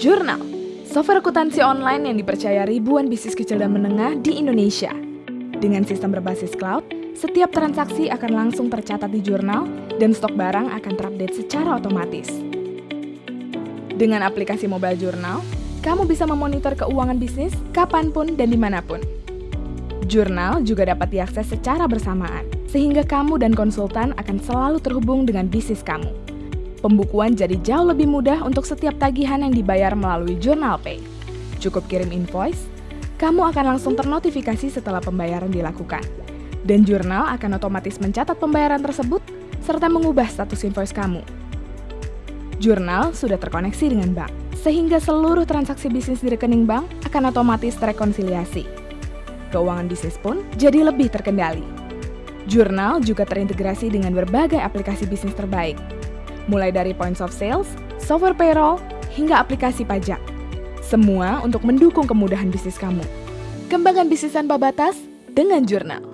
Jurnal, software akuntansi online yang dipercaya ribuan bisnis kecil dan menengah di Indonesia. Dengan sistem berbasis cloud, setiap transaksi akan langsung tercatat di jurnal dan stok barang akan terupdate secara otomatis. Dengan aplikasi mobile jurnal, kamu bisa memonitor keuangan bisnis kapan pun dan di mana pun. Jurnal juga dapat diakses secara bersamaan, sehingga kamu dan konsultan akan selalu terhubung dengan bisnis kamu. Pembukuan jadi jauh lebih mudah untuk setiap tagihan yang dibayar melalui Jurnal Pay. Cukup kirim invoice, kamu akan langsung ternotifikasi setelah pembayaran dilakukan. Dan jurnal akan otomatis mencatat pembayaran tersebut serta mengubah status invoice kamu. Jurnal sudah terkoneksi dengan bank, sehingga seluruh transaksi bisnis di rekening bank akan otomatis terrekonsiliasi. Keuangan bisnis pun jadi lebih terkendali. Jurnal juga terintegrasi dengan berbagai aplikasi bisnis terbaik, mulai dari points of sales, software payroll, hingga aplikasi pajak. Semua untuk mendukung kemudahan bisnis kamu. Kembangkan bisnis tanpa batas dengan jurnal.